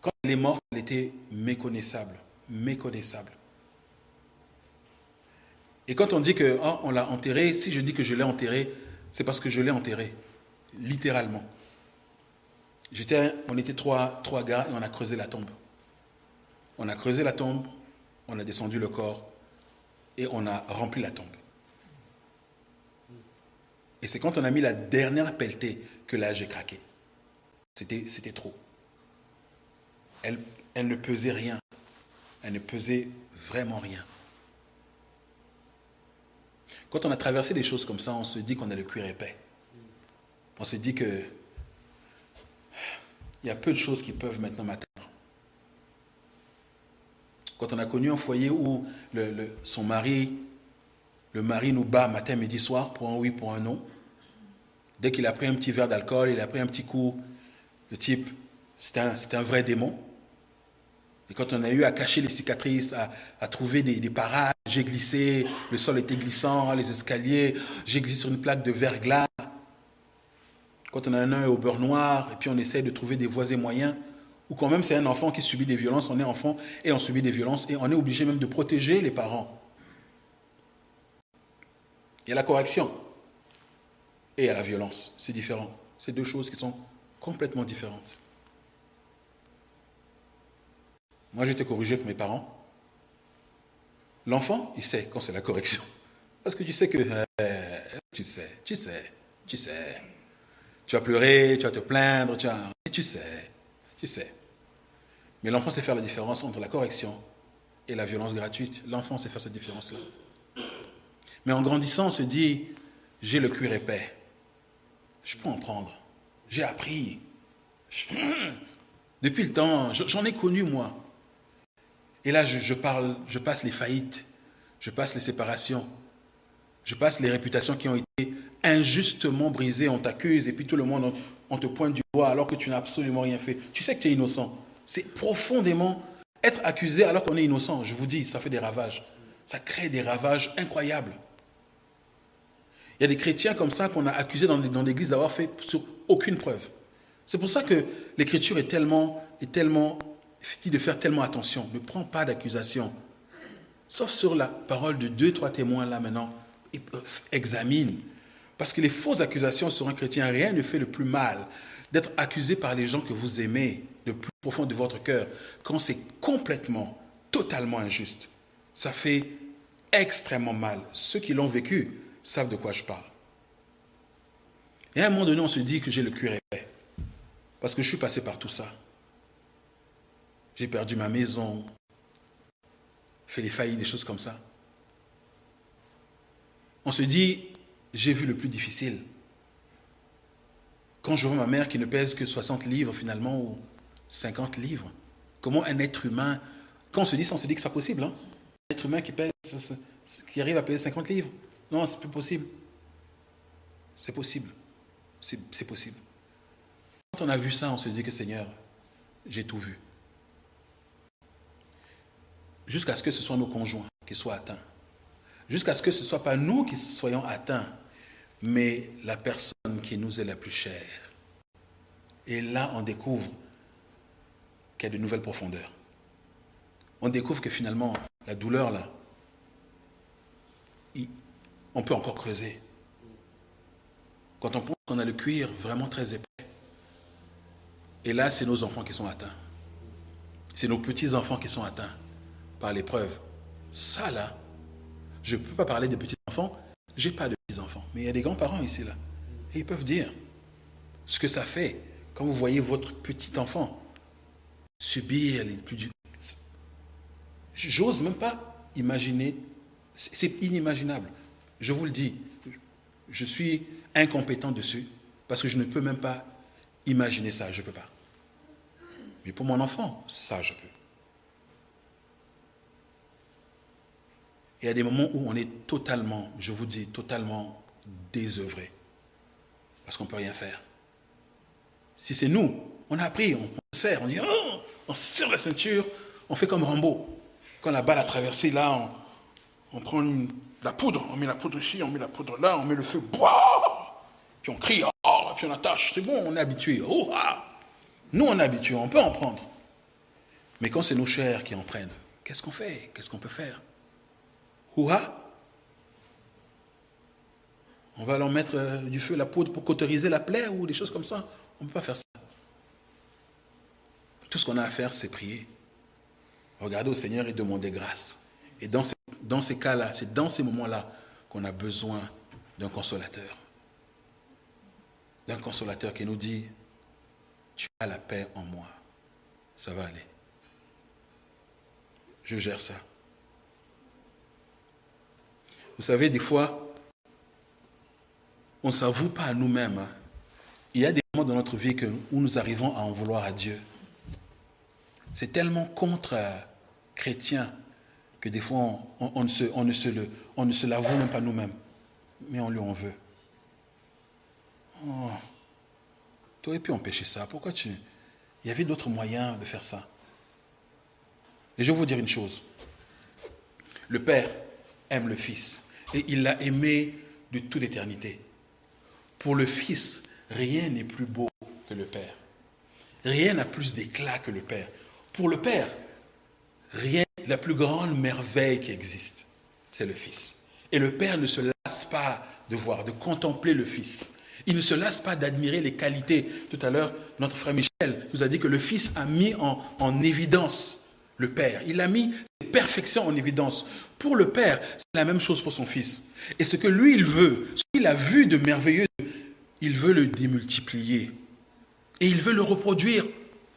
Quand elle est morte, elle était méconnaissable, méconnaissable. Et quand on dit que on l'a enterré, si je dis que je l'ai enterré, c'est parce que je l'ai enterré, littéralement. on était trois, trois gars et on a creusé la tombe. On a creusé la tombe, on a descendu le corps et on a rempli la tombe. Et c'est quand on a mis la dernière pelletée que là j'ai craqué. C'était trop elle, ne pesait rien. Elle ne pesait vraiment rien. Quand on a traversé des choses comme ça, on se dit qu'on a le cuir épais. On se dit que il y a peu de choses qui peuvent maintenant m'atteindre. Quand on a connu un foyer où son mari, le mari nous bat matin, midi, soir pour un oui, pour un non. Dès qu'il a pris un petit verre d'alcool, il a pris un petit coup, le type, c'est un, vrai démon. Et quand on a eu à cacher les cicatrices, à, trouver des, des parages, j'ai glissé, le sol était glissant, les escaliers, j'ai glissé sur une plaque de verglas. Quand on a un œil au beurre noir, et puis on essaye de trouver des voies et moyens, ou quand même c'est un enfant qui subit des violences, on est enfant et on subit des violences, et on est obligé même de protéger les parents. Il y a la correction et il y a la violence. C'est différent. C'est deux choses qui sont complètement différentes. Moi, été corrigé avec mes parents. L'enfant, il sait quand c'est la correction. Parce que tu sais que... Euh, tu sais, tu sais, tu sais. Tu vas pleurer, tu vas te plaindre, tu, tu sais, tu sais. Mais l'enfant sait faire la différence entre la correction et la violence gratuite. L'enfant sait faire cette différence-là. Mais en grandissant, on se dit, j'ai le cuir épais. Je peux en prendre. J'ai appris. [clears throat] Depuis le temps, j'en ai connu moi. Et là, je, parle, je passe les faillites, je passe les séparations, je passe les réputations qui ont été injustement brisées. On t'accuse et puis tout le monde, on, te pointe du doigt alors que tu n'as absolument rien fait. Tu sais que tu es innocent. C'est profondément être accusé alors qu'on est innocent. Je vous dis, ça fait des ravages. Ça crée des ravages incroyables. Il y a des chrétiens comme ça qu'on a accusés dans l'église d'avoir fait sur aucune preuve. C'est pour ça que l'écriture est tellement, est tellement, dit de faire tellement attention. Ne prends pas d'accusation. Sauf sur la parole de deux, trois témoins là maintenant. Examine. Parce que les fausses accusations sur un chrétien, rien ne fait le plus mal d'être accusé par les gens que vous aimez le plus profond de votre cœur quand c'est complètement, totalement injuste. Ça fait extrêmement mal. Ceux qui l'ont vécu savent de quoi je parle. Et à un moment donné, on se dit que j'ai le cuir épais. Parce que je suis passé par tout ça. J'ai perdu ma maison, fait les faillites, des choses comme ça. On se dit, j'ai vu le plus difficile. Quand je vois ma mère qui ne pèse que 60 livres finalement, ou 50 livres, comment un être humain, quand on se dit ça, on se dit que ce n'est pas possible. Hein? Un être humain qui arrive à peser 50 livres, non, c'est plus possible. C'est possible. C'est possible. Quand on a vu ça, on se dit que Seigneur, j'ai tout vu. Jusqu'à ce que ce soit nos conjoints qui soient atteints. Jusqu'à ce que ce ne soit pas nous qui soyons atteints, mais la personne qui nous est la plus chère. Et là, on découvre a de nouvelles profondeurs. On découvre que finalement, la douleur, là, on peut encore creuser. Quand on pense qu'on a le cuir vraiment très épais, et là, c'est nos enfants qui sont atteints. C'est nos petits-enfants qui sont atteints par l'épreuve. Ça, là, je ne peux pas parler des petits-enfants, je n'ai pas de petits-enfants. Mais il y a des grands-parents ici, là. Et ils peuvent dire ce que ça fait quand vous voyez votre petit-enfant subir les plus... J'ose même pas imaginer, c'est inimaginable. Je vous le dis, je suis incompétent dessus parce que je ne peux même pas imaginer ça, je ne peux pas. Mais pour mon enfant, ça, je peux. Il y a des moments où on est totalement, je vous dis, totalement désœuvré. Parce qu'on ne peut rien faire. Si c'est nous, on a appris, on, serre, on dit, oh, on serre la ceinture, on fait comme Rambo. Quand la balle a traversé, là, on, prend la poudre, on met la poudre ici, on met la poudre là, on met le feu, puis on crie, oh, puis on attache, c'est bon, on est habitué. Oh, ah. Nous, on est habitué, on peut en prendre. Mais quand c'est nos chers qui en prennent, qu'est-ce qu'on fait? Qu'est-ce qu'on peut faire? Ouah On va leur mettre euh, du feu, la poudre pour cauteriser la plaie ou des choses comme ça. On ne peut pas faire ça. Tout ce qu'on a à faire, c'est prier. Regarder au Seigneur et demander grâce. Et dans ces, cas-là, c'est dans ces moments-là qu'on a besoin d'un consolateur. D'un consolateur qui nous dit, tu as la paix en moi. Ça va aller. Je gère ça. Vous savez, des fois, on ne s'avoue pas à nous-mêmes. Hein. Il y a des moments dans notre vie où nous arrivons à en vouloir à Dieu. C'est tellement contre chrétiens que des fois on ne se l'avoue même pas nous-mêmes, mais on lui en veut. Oh, tu aurais pu empêcher ça. Pourquoi tu... Il y avait d'autres moyens de faire ça. Et je vais vous dire une chose. Le Père aime le Fils et il l'a aimé de toute éternité. Pour le Fils, rien n'est plus beau que le Père. Rien n'a plus d'éclat que le Père. Pour le Père, rien, la plus grande merveille qui existe, c'est le Fils. Et le Père ne se lasse pas de voir, de contempler le Fils. Il ne se lasse pas d'admirer les qualités. Tout à l'heure, notre frère Michel nous a dit que le Fils a mis en, en évidence le Père. Il a mis ses perfections en évidence. Pour le Père, c'est la même chose pour son Fils. Et ce que lui, il veut, ce qu'il a vu de merveilleux, il veut le démultiplier. Et il veut le reproduire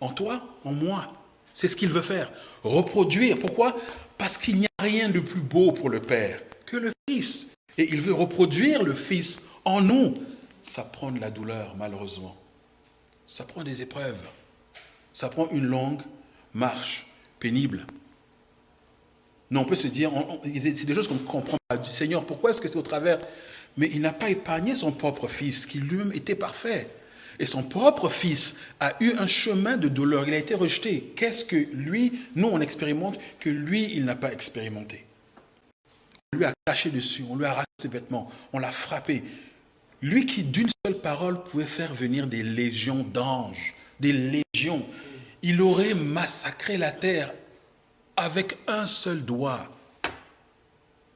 en toi, en moi. C'est ce qu'il veut faire. Reproduire. Pourquoi? Parce qu'il n'y a rien de plus beau pour le Père que le Fils. Et il veut reproduire le Fils en nous. Ça prend de la douleur, malheureusement. Ça prend des épreuves. Ça prend une longue marche pénible. Non, on peut se dire, c'est des choses qu'on ne comprend pas. Seigneur, pourquoi est-ce que c'est au travers? Mais il n'a pas épargné son propre fils, qui lui-même était parfait. Et son propre fils a eu un chemin de douleur. Il a été rejeté. Qu'est-ce que lui, nous, on expérimente que lui, il n'a pas expérimenté? On lui a caché dessus, on lui a arraché ses vêtements, on l'a frappé. Lui qui, d'une seule parole, pouvait faire venir des légions d'anges, des légions. Il aurait massacré la terre avec un seul doigt.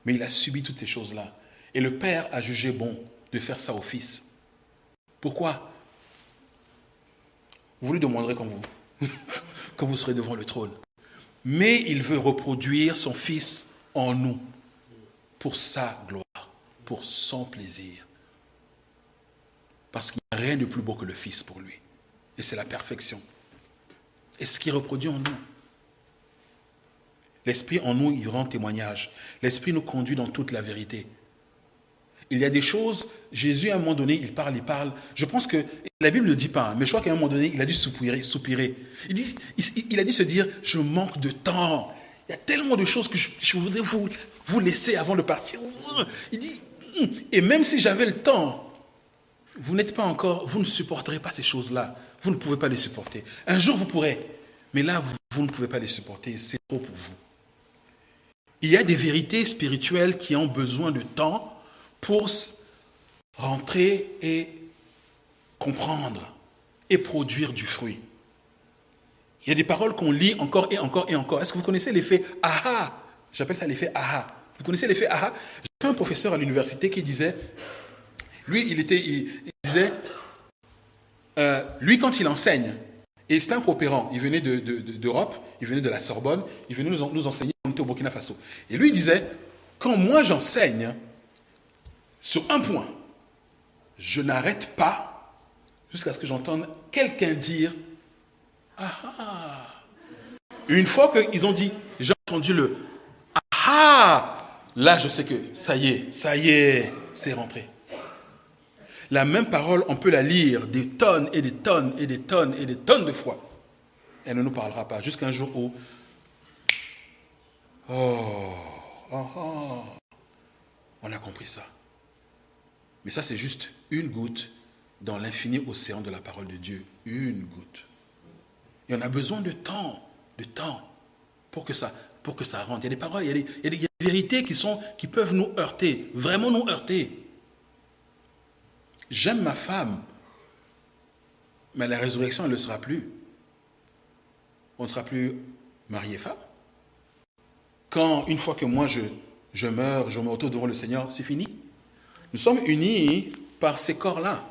Mais il a subi toutes ces choses-là. Et le Père a jugé bon de faire ça au Fils. Pourquoi? Vous lui demanderez quand vous, [laughs] quand vous serez devant le trône. Mais il veut reproduire son Fils en nous, pour sa gloire, pour son plaisir. Parce qu'il n'y a rien de plus beau que le Fils pour lui. Et c'est la perfection. Et ce qui reproduit en nous. L'Esprit en nous, il rend témoignage. L'Esprit nous conduit dans toute la vérité. Il y a des choses, Jésus à un moment donné, il parle, il parle. Je pense que la Bible ne dit pas, hein, mais je crois qu'à un moment donné, il a dû soupirer. soupirer. Il, a dû se dire, je manque de temps. Il y a tellement de choses que je, voudrais vous, vous laisser avant de partir. Il dit, hum, et même si j'avais le temps, vous n'êtes pas encore, vous ne supporterez pas ces choses-là. Vous ne pouvez pas les supporter. Un jour, vous pourrez. Mais là, vous ne pouvez pas les supporter. C'est trop pour vous. Il y a des vérités spirituelles qui ont besoin de temps pour rentrer et comprendre et produire du fruit. Il y a des paroles qu'on lit encore et encore et encore. Est-ce que vous connaissez l'effet aha? J'appelle ça l'effet aha. Vous connaissez l'effet aha? J'ai un professeur à l'université qui disait, lui, il, était, disait, euh, lui, quand il enseigne, et c'est un coopérant, il venait d'Europe, de, il venait de la Sorbonne, il venait nous, enseigner, on était au Burkina Faso. Et lui, disait, quand moi j'enseigne, sur un point, je n'arrête pas jusqu'à ce que j'entende quelqu'un dire Ah ah Une fois qu'ils ont dit, j'ai entendu le Ah ah Là, je sais que ça y est, ça y est, c'est rentré. La même parole, on peut la lire des tonnes et des tonnes et des tonnes et des tonnes de fois. Elle ne nous parlera pas jusqu'à un jour où Oh, oh, on a compris ça. Mais ça, c'est juste une goutte dans l'infini océan de la parole de Dieu. Une goutte. Et on a besoin de temps, de temps, pour que ça, pour que ça rentre. Il y a des paroles, il y a des, vérités qui, sont, qui peuvent nous heurter, vraiment nous heurter. J'aime ma femme, mais la résurrection, elle ne le sera plus. On ne sera plus marié femme. Quand, une fois que moi je, je meurs, je me retrouve devant le Seigneur, c'est fini. Nous sommes unis par ces corps-là,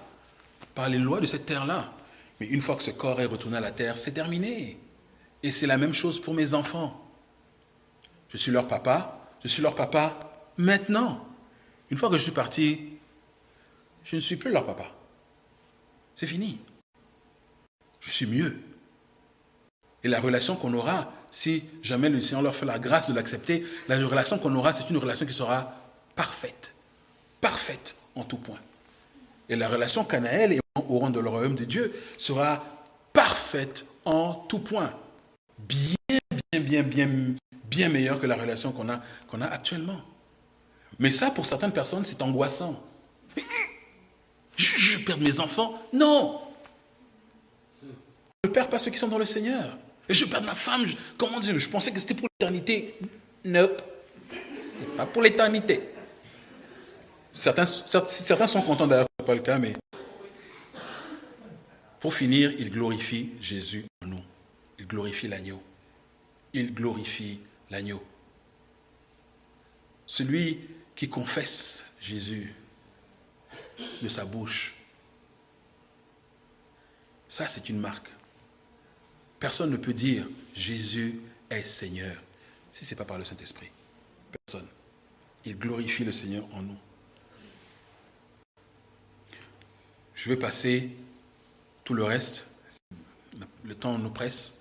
par les lois de cette terre-là. Mais une fois que ce corps est retourné à la terre, c'est terminé. Et c'est la même chose pour mes enfants. Je suis leur papa, je suis leur papa maintenant. Une fois que je suis parti, je ne suis plus leur papa. C'est fini. Je suis mieux. Et la relation qu'on aura, si jamais le Seigneur leur fait la grâce de l'accepter, la relation qu'on aura, c'est une relation qui sera parfaite parfaite en tout point. Et la relation qu'Anaël et au rang de le royaume de Dieu sera parfaite en tout point. Bien, bien, bien, bien, bien meilleure que la relation qu'on a, qu'on a actuellement. Mais ça, pour certaines personnes, c'est angoissant. Je, je perds mes enfants. Non. Je ne perds pas ceux qui sont dans le Seigneur. Et je perds ma femme. comment dire Je pensais que c'était pour l'éternité. Nope. Pas pour l'éternité. Certains, sont contents d'ailleurs, pas le cas, mais pour finir, il glorifie Jésus en nous. Il glorifie l'agneau. Il glorifie l'agneau. Celui qui confesse Jésus de sa bouche, ça c'est une marque. Personne ne peut dire Jésus est Seigneur si ce n'est pas par le Saint-Esprit. Personne. Il glorifie le Seigneur en nous. Je vais passer tout le reste. Le temps nous presse.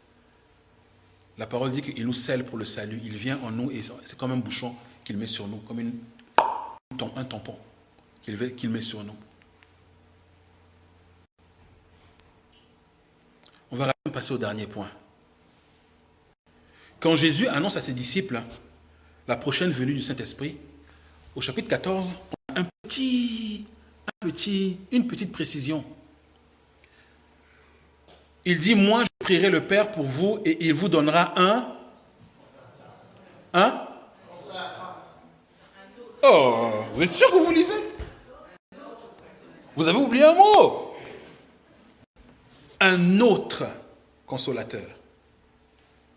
La parole dit qu'il nous scelle pour le salut. Il vient en nous et c'est comme un bouchon qu'il met sur nous, comme un tampon qu'il met sur nous. On va passer au dernier point. Quand Jésus annonce à ses disciples la prochaine venue du Saint-Esprit, au chapitre 14, on a un petit, une petite précision. Il dit, moi je prierai le Père pour vous et il vous donnera un... Un? Oh, vous êtes sûr que vous lisez? Vous avez oublié un mot? Un autre consolateur.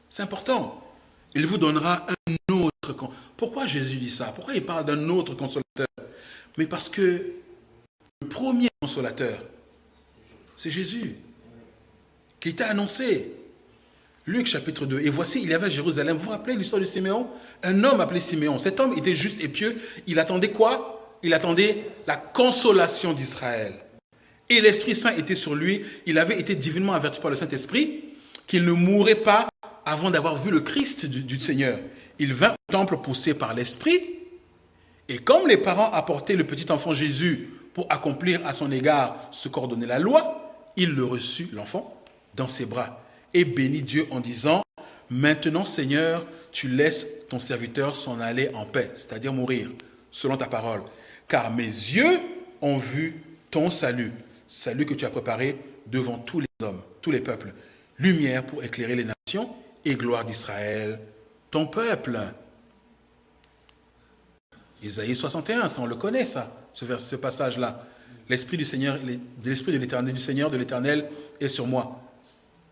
C'est important. Il vous donnera un autre. Pourquoi Jésus dit ça? Pourquoi il parle d'un autre consolateur? Mais parce que premier consolateur, c'est Jésus, qui était annoncé. Luc chapitre 2. Et voici, il y avait à Jérusalem, vous vous rappelez l'histoire de Siméon? Un homme appelé Siméon. Cet homme était juste et pieux. Il attendait quoi? Il attendait la consolation d'Israël. Et l'Esprit Saint était sur lui. Il avait été divinement averti par le Saint-Esprit qu'il ne mourrait pas avant d'avoir vu le Christ du, Seigneur. Il vint au temple poussé par l'Esprit. Et comme les parents apportaient le petit enfant Jésus pour accomplir à son égard ce qu'ordonnait la loi, il le reçut, l'enfant, dans ses bras et bénit Dieu en disant, Maintenant Seigneur, tu laisses ton serviteur s'en aller en paix, c'est-à-dire mourir, selon ta parole. Car mes yeux ont vu ton salut, salut que tu as préparé devant tous les hommes, tous les peuples, lumière pour éclairer les nations et gloire d'Israël, ton peuple. Isaïe 61, ça on le connaît ça, ce, passage-là. L'Esprit du Seigneur, l'Esprit de l'Éternel, du Seigneur de l'Éternel est sur moi.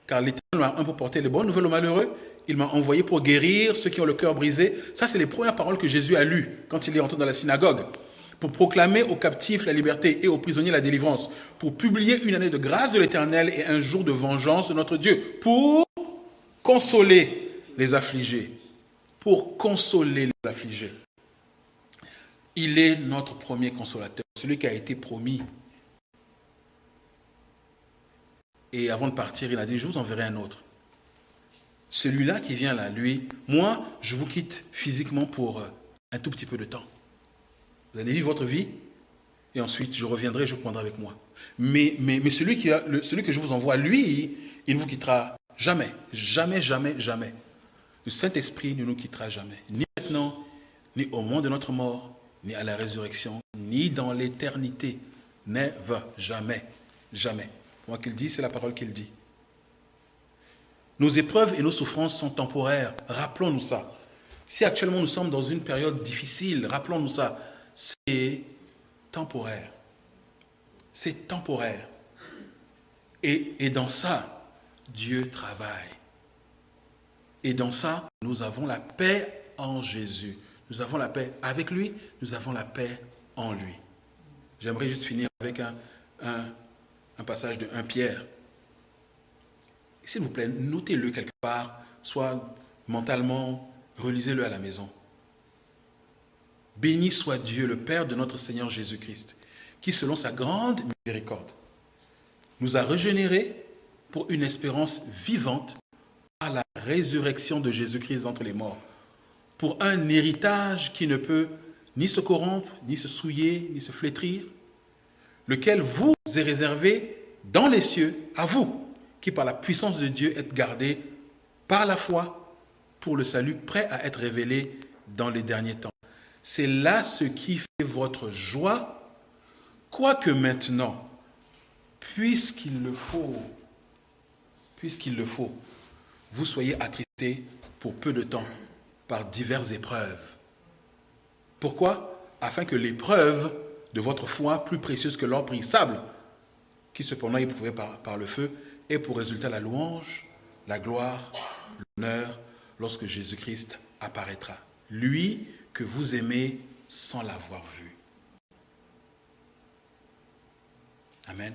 Car l'Éternel m'a un pour porter les bonnes nouvelles aux malheureux. Il m'a envoyé pour guérir ceux qui ont le cœur brisé. Ça, c'est les premières paroles que Jésus a lues quand il est entré dans la synagogue. Pour proclamer aux captifs la liberté et aux prisonniers la délivrance. Pour publier une année de grâce de l'Éternel et un jour de vengeance de notre Dieu. Pour consoler les affligés. Pour consoler les affligés. Il est notre premier consolateur, celui qui a été promis Et avant de partir, il a dit, je vous enverrai un autre. Celui-là qui vient là, lui, moi, je vous quitte physiquement pour euh, un tout petit peu de temps. Vous allez vivre votre vie et ensuite je reviendrai, je vous prendrai avec moi. Mais, celui, qui celui que je vous envoie, lui, il ne vous quittera jamais. Jamais, jamais, jamais. Le Saint-Esprit ne nous quittera jamais. Ni maintenant, ni au moment de notre mort, ni à la résurrection, ni dans l'éternité. Never, jamais, jamais. Moi qu'il dit, c'est la parole qu'il dit. Nos épreuves et nos souffrances sont temporaires. Rappelons-nous ça. Si actuellement nous sommes dans une période difficile, rappelons-nous ça. C'est temporaire. C'est temporaire. Et, et dans ça, Dieu travaille. Et dans ça, nous avons la paix en Jésus. Nous avons la paix avec lui, nous avons la paix en lui. J'aimerais juste finir avec un, passage de 1 Pierre. S'il vous plaît, notez-le quelque part, soit mentalement, relisez-le à la maison. Béni soit Dieu, le Père de notre Seigneur Jésus-Christ, qui, selon sa grande miséricorde, nous a régénérés pour une espérance vivante à la résurrection de Jésus-Christ entre les morts, pour un héritage qui ne peut ni se corrompre, ni se souiller, ni se flétrir, lequel vous est réservé dans les cieux à vous, qui par la puissance de Dieu êtes gardés par la foi pour le salut prêt à être révélé dans les derniers temps. C'est là ce qui fait votre joie, quoique maintenant, puisqu'il le faut, puisqu'il le faut, vous soyez attristés pour peu de temps par diverses épreuves. Pourquoi? Afin que l'épreuve de votre foi, plus précieuse que l'or sable, qui cependant est par le feu, ait pour résultat la louange, la gloire, l'honneur, lorsque Jésus-Christ apparaîtra. Lui que vous aimez sans l'avoir vu. Amen.